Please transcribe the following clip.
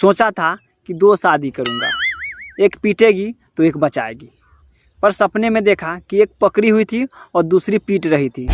सोचा था कि दो शादी करूँगा। एक पीटेगी तो एक बचाएगी। पर सपने में देखा कि एक पकड़ी हुई थी और दूसरी पीट रही थी।